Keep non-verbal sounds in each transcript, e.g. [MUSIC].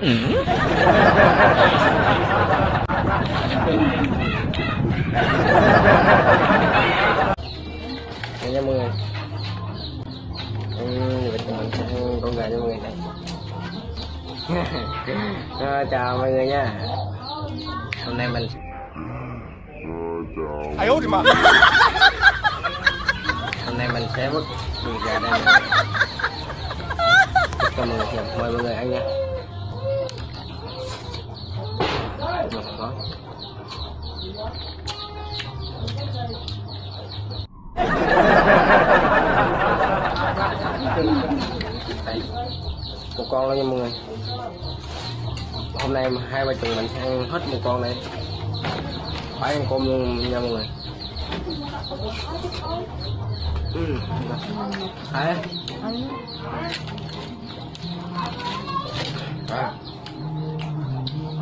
ừ. nha mọi người. Ừ, mình sẽ con gà cho mọi người này. [LAUGHS] À, chào mọi người nha. Hôm nay mình ai ôi mà. Hôm nay mình sẽ vứt vịt gà đây. Cho mọi người mời mọi người ăn nha. Một có. Đây, một con đó nha mọi người hôm nay hai vợ chồng mình sẽ ăn hết một con này phải ăn cơm luôn nha mọi người ừ. Đấy. À,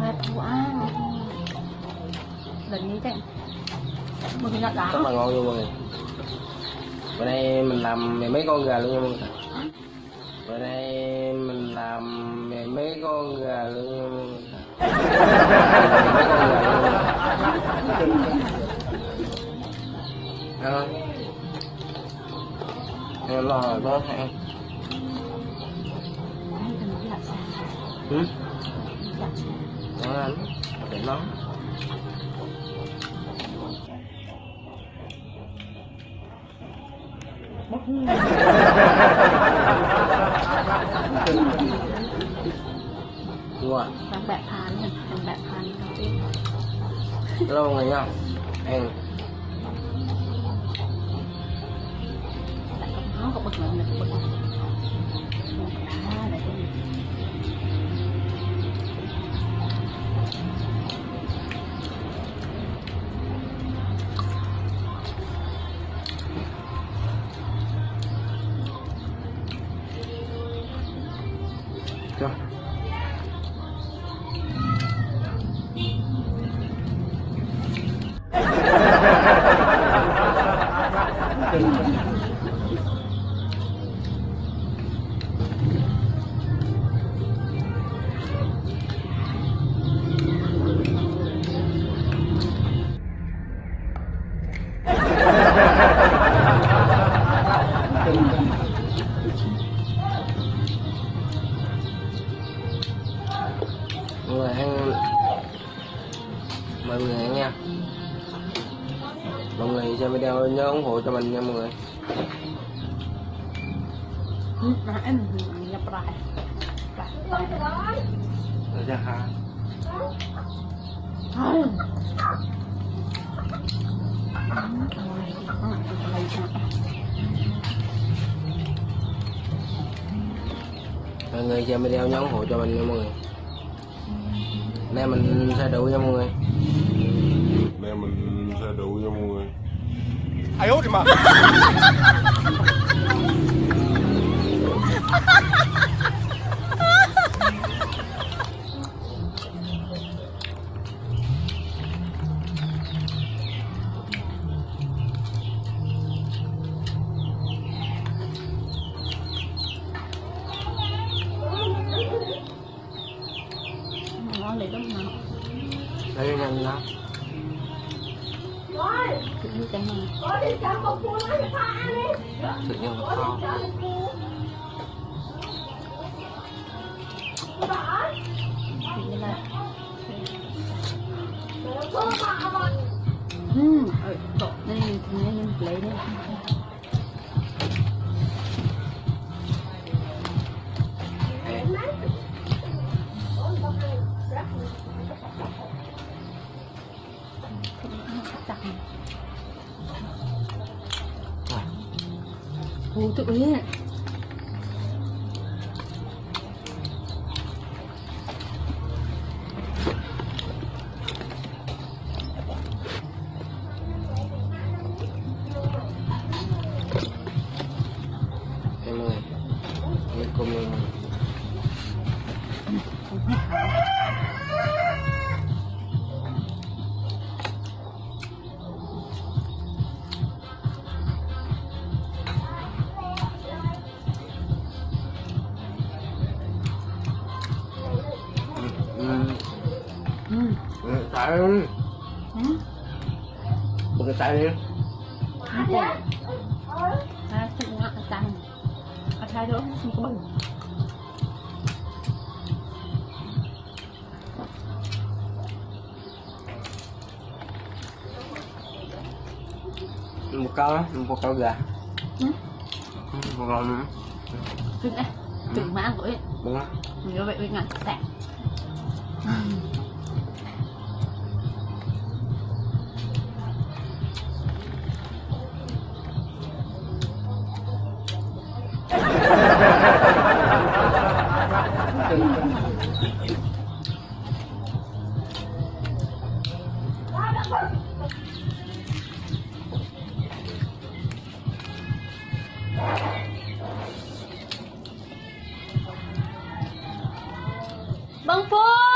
Đẹp quá Lần นี้ chạy Mừng nhận rất đá là ngon luôn mọi người. Bữa nay mình làm mười mấy con gà luôn nha mọi người. Bữa nay mình làm mười mấy con gà luôn nha mọi người. Mấy con gà luôn Ăn nó ăn Để Đúng rồi Đang bẹ phán này Đang bẹ phán đầu tiên Hello mọi người nha. Ăn Tại có bực Bực mình mọi người ăn mọi người ăn nha mọi người xem video nhớ ủng hộ cho mình nha mọi người. Nah, em nhập lại Lại lại Được chưa hả Thôi Rồi, có lại cái này cho mọi người xem video nhóm ủng hộ cho mình nha mọi người. Nay mình sẽ đủ nha mọi người. Nay mình sẽ đủ nha mọi người. Ai ốt mà. [LAUGHS] nhanh đó Tự nhiên cái này tự nhiên là kho Tự nhiên là Ừm, ở chỗ này thì Untuk. Tay Hả? bực cái tay đi À, thích ngọt là tăng. À, thay đó, không có bừng. một con á, một con gà Ừ. một con nữa Cưng ấy. Cưng mà của ấy. đúng không Như vậy với ngọt sạch. Bang Pong!